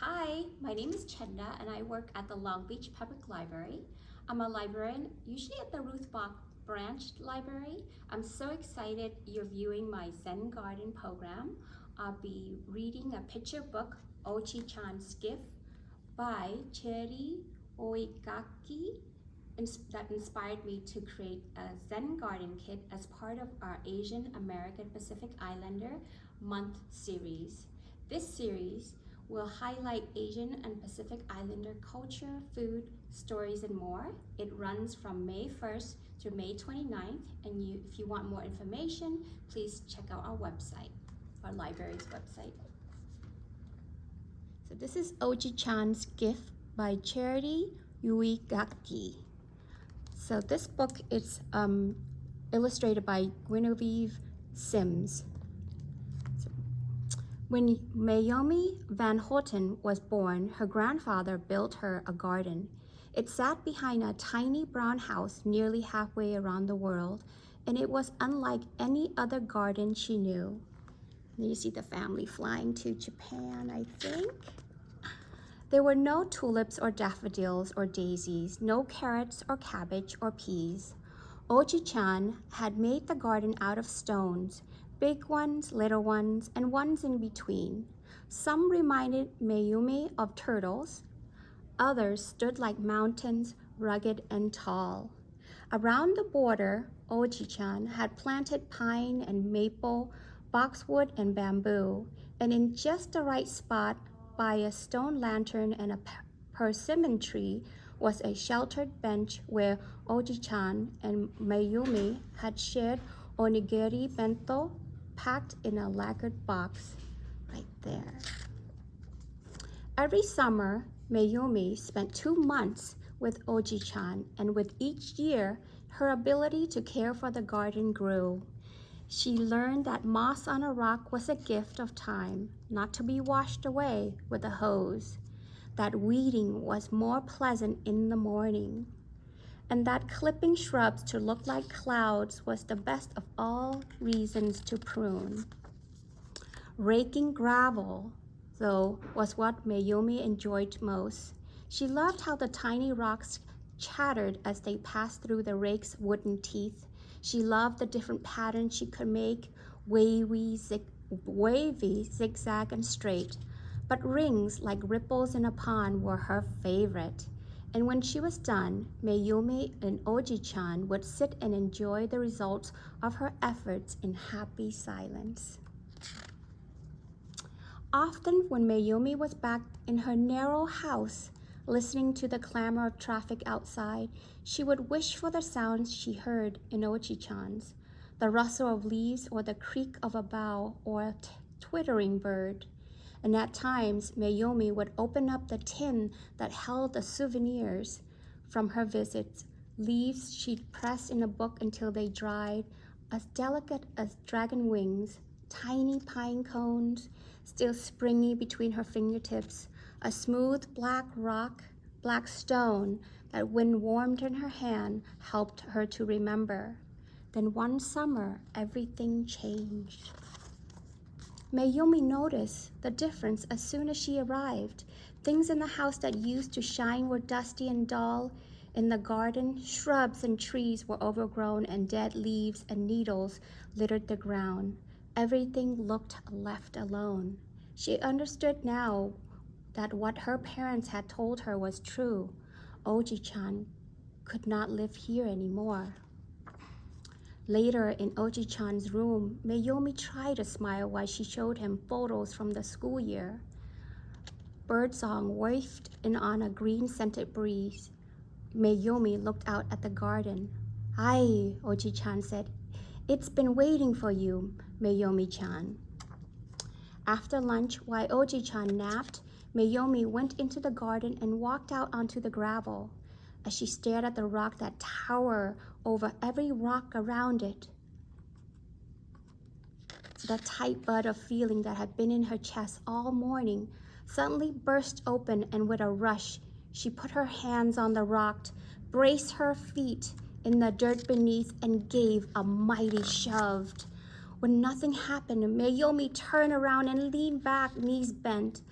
Hi, my name is Chenda and I work at the Long Beach Public Library. I'm a librarian, usually at the Ruth Bach Branch Library. I'm so excited you're viewing my Zen Garden program. I'll be reading a picture book, Oji-chan's Gift, by Chieri Uegaki that inspired me to create a Zen garden kit as part of our Asian American Pacific Islander month series. This series will highlight Asian and Pacific Islander culture, food, stories, and more. It runs from May 1st to May 29th, and you, if you want more information, please check out our website, our library's website. So this is Oji-chan's Gift by Charity Yui Gaki. So this book is um, illustrated by Genevieve Simms. When Naomi Van Houten was born, her grandfather built her a garden. It sat behind a tiny brown house nearly halfway around the world, and it was unlike any other garden she knew. You see the family flying to Japan, I think. There were no tulips or daffodils or daisies, no carrots or cabbage or peas. Oji-chan had made the garden out of stones, big ones, little ones, and ones in between. Some reminded Mayumi of turtles. Others stood like mountains, rugged and tall. Around the border, Oji-chan had planted pine and maple, boxwood and bamboo, and in just the right spot by a stone lantern and a persimmon tree was a sheltered bench where Oji-chan and Mayumi had shared onigiri bento packed in a lacquered box right there. Every summer, Mayumi spent two months with Oji-chan, and with each year, her ability to care for the garden grew. She learned that moss on a rock was a gift of time, not to be washed away with a hose, that weeding was more pleasant in the morning, and that clipping shrubs to look like clouds was the best of all reasons to prune. Raking gravel, though, was what Mayumi enjoyed most. She loved how the tiny rocks chattered as they passed through the rake's wooden teeth she loved the different patterns she could make, wavy, zig, wavy, zigzag, and straight. But rings like ripples in a pond were her favorite. And when she was done, Mayumi and Oji-chan would sit and enjoy the results of her efforts in happy silence. Often when Mayumi was back in her narrow house, Listening to the clamor of traffic outside, she would wish for the sounds she heard in Oji-chan's, the rustle of leaves or the creak of a bough or a twittering bird. And at times, Mayumi would open up the tin that held the souvenirs from her visits, leaves she'd pressed in a book until they dried, as delicate as dragon wings, tiny pine cones, still springy between her fingertips, a smooth black rock, black stone that when warmed in her hand helped her to remember. Then one summer, everything changed. Mayumi noticed the difference as soon as she arrived. Things in the house that used to shine were dusty and dull. In the garden, shrubs and trees were overgrown and dead leaves and needles littered the ground. Everything looked left alone. She understood now that what her parents had told her was true. Oji-chan could not live here anymore. Later in Oji-chan's room, Mayumi tried to smile while she showed him photos from the school year. Birdsong wafted in on a green-scented breeze. Mayumi looked out at the garden. Hi, Oji-chan said. It's been waiting for you, Mayumi-chan. After lunch, while Oji-chan napped, Mayumi went into the garden and walked out onto the gravel. As she stared at the rock that towered over every rock around it, the tight bud of feeling that had been in her chest all morning suddenly burst open and with a rush, she put her hands on the rock, braced her feet in the dirt beneath and gave a mighty shove. When nothing happened, Mayumi turned around and leaned back, knees bent.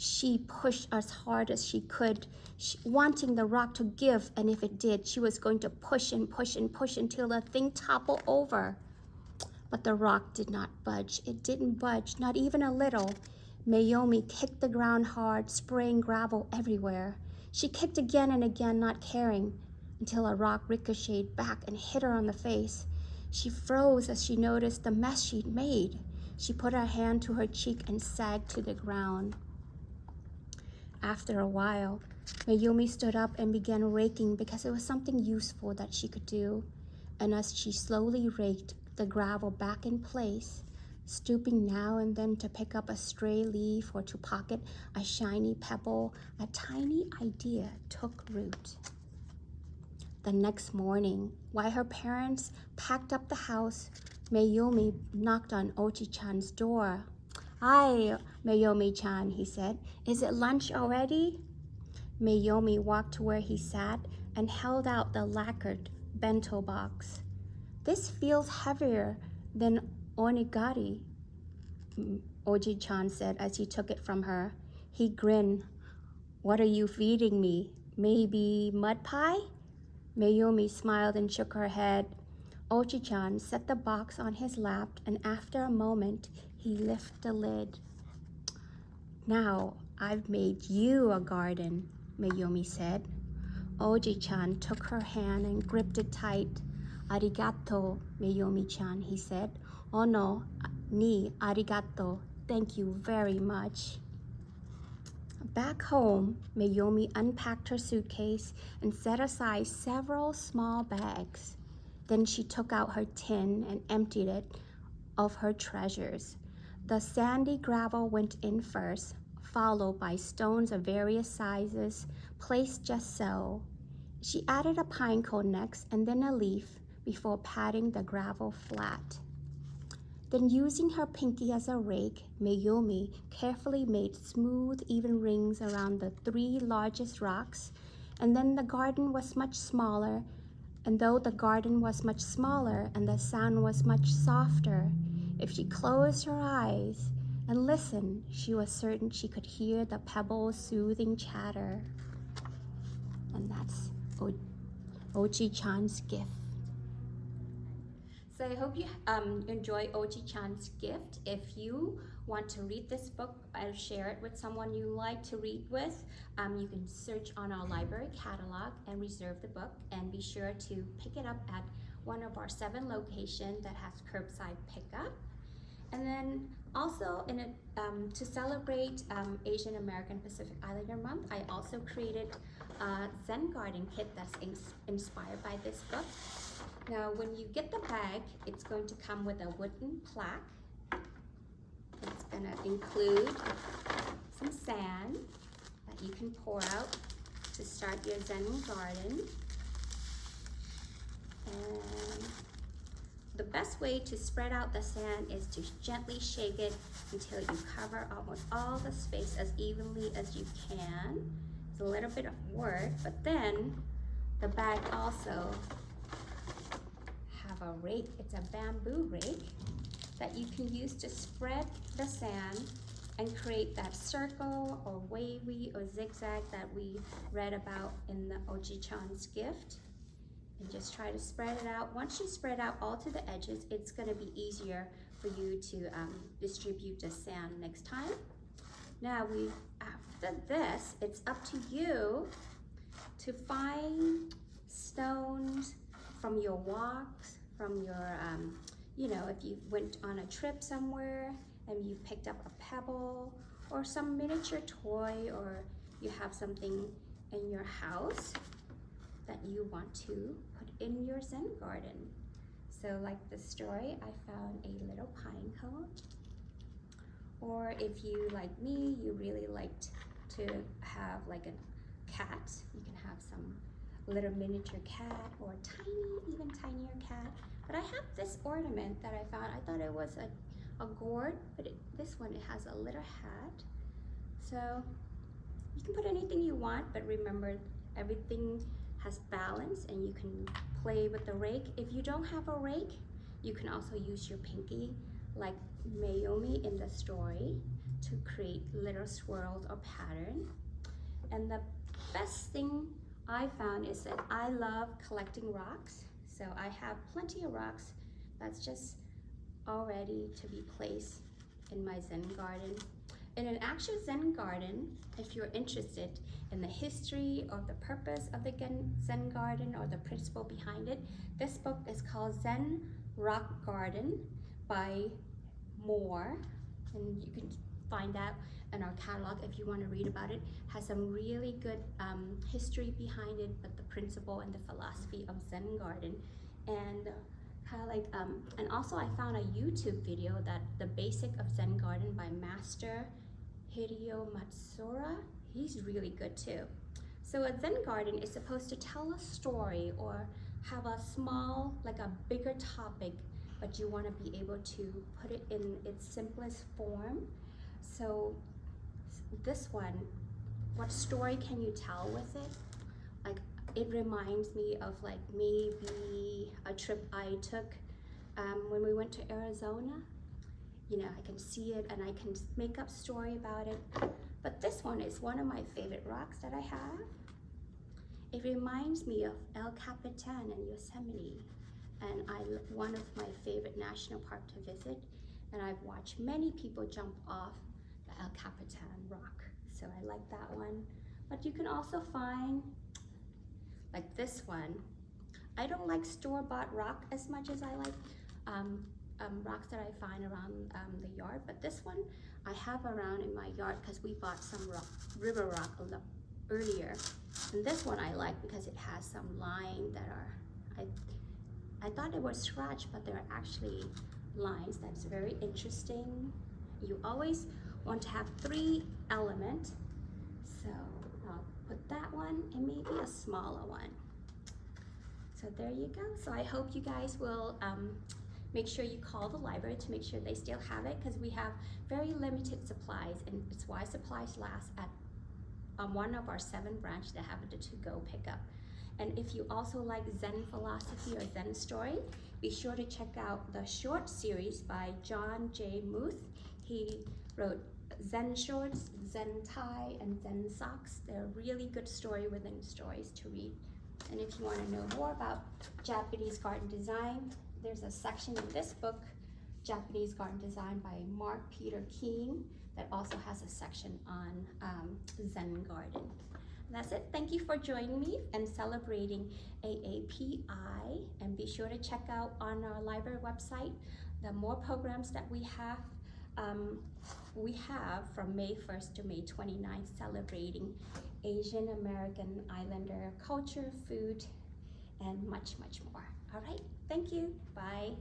She pushed as hard as she could, she, wanting the rock to give, and if it did, she was going to push and push and push until the thing toppled over. But the rock did not budge. It didn't budge, not even a little. Mayumi kicked the ground hard, spraying gravel everywhere. She kicked again and again, not caring, until a rock ricocheted back and hit her on the face. She froze as she noticed the mess she'd made. She put her hand to her cheek and sagged to the ground. After a while, Mayumi stood up and began raking because it was something useful that she could do. And as she slowly raked the gravel back in place, stooping now and then to pick up a stray leaf or to pocket a shiny pebble, a tiny idea took root. The next morning, while her parents packed up the house, Mayumi knocked on Oji-chan's door. Hi, Mayumi-chan, he said. Is it lunch already? Mayumi walked to where he sat and held out the lacquered bento box. This feels heavier than onigiri, Oji-chan said as he took it from her. He grinned. What are you feeding me? Maybe mud pie? Mayumi smiled and shook her head. Oji-chan set the box on his lap and after a moment, he lifted the lid. Now, I've made you a garden, Mayumi said. Oji-chan took her hand and gripped it tight. Arigato, Mayumi-chan, he said. Oh no, ni arigato. Thank you very much. Back home, Mayumi unpacked her suitcase and set aside several small bags. Then she took out her tin and emptied it of her treasures. The sandy gravel went in first, followed by stones of various sizes, placed just so. She added a pine cone next and then a leaf before patting the gravel flat. Then using her pinky as a rake, Mayumi carefully made smooth, even rings around the three largest rocks. And then the garden was much smaller. And though the garden was much smaller and the sound was much softer, if she closed her eyes and listened, she was certain she could hear the pebbles' soothing chatter. And that's o Oji-chan's gift. So I hope you um, enjoy Oji-chan's gift. If you want to read this book or share it with someone you like to read with, um, you can search on our library catalog and reserve the book and be sure to pick it up at one of our seven locations that has curbside pickup. And then also in a, um, to celebrate um, Asian American Pacific Islander Month, I also created a Zen garden kit that's ins inspired by this book. Now, when you get the bag, it's going to come with a wooden plaque. It's gonna include some sand that you can pour out to start your Zen garden. And the best way to spread out the sand is to gently shake it until you cover almost all the space as evenly as you can. It's a little bit of work, but then the bag also have a rake. It's a bamboo rake that you can use to spread the sand and create that circle or wavy or zigzag that we read about in the Oji-chan's gift. And just try to spread it out. Once you spread out all to the edges, it's gonna be easier for you to um, distribute the sand next time. Now we, after this, it's up to you to find stones from your walks, from your, um, you know, if you went on a trip somewhere and you picked up a pebble or some miniature toy or you have something in your house that you want to put in your Zen garden. So like the story, I found a little pine cone. Or if you, like me, you really liked to have like a cat, you can have some little miniature cat or tiny, even tinier cat. But I have this ornament that I found. I thought it was a, a gourd, but it, this one, it has a little hat. So you can put anything you want, but remember everything has balance and you can play with the rake. If you don't have a rake, you can also use your pinky like Mayumi in the story to create little swirls or pattern. And the best thing I found is that I love collecting rocks. So I have plenty of rocks that's just all ready to be placed in my Zen garden. In an actual Zen garden, if you're interested in the history or the purpose of the Zen garden or the principle behind it, this book is called Zen Rock Garden by Moore. And you can find that in our catalog if you want to read about it. Has some really good um, history behind it, but the principle and the philosophy of Zen garden. And kind of like, um, and also I found a YouTube video that the basic of Zen garden by Master Hideo Matsura. He's really good too. So a Zen garden is supposed to tell a story or have a small, like a bigger topic, but you want to be able to put it in its simplest form. So this one, what story can you tell with it? Like it reminds me of like maybe a trip I took um, when we went to Arizona. You know, I can see it and I can make up story about it. But this one is one of my favorite rocks that I have. It reminds me of El Capitan in Yosemite, and I one of my favorite national park to visit. And I've watched many people jump off the El Capitan rock, so I like that one. But you can also find like this one. I don't like store-bought rock as much as I like um, um, rocks that I find around um, the yard, but this one I have around in my yard because we bought some rock, river rock earlier. And this one I like because it has some lines that are, I, I thought they were scratch, but they're actually lines. That's very interesting. You always want to have three element. So I'll put that one and maybe a smaller one. So there you go. So I hope you guys will um, make sure you call the library to make sure they still have it because we have very limited supplies and it's why supplies last at um, one of our seven branches that have it to go pick up. And if you also like Zen philosophy or Zen story, be sure to check out the short series by John J. Muth. He wrote Zen shorts, Zen tie, and Zen socks. They're really good story within stories to read. And if you want to know more about Japanese garden design, there's a section in this book, Japanese Garden Design by Marc Peter Keane, that also has a section on um, Zen garden. That's it. Thank you for joining me and celebrating AAPI. And be sure to check out on our library website the more programs that we have. Um, we have from May 1st to May 29th celebrating Asian American Islander culture, food, and much, much more. All right, thank you. Bye.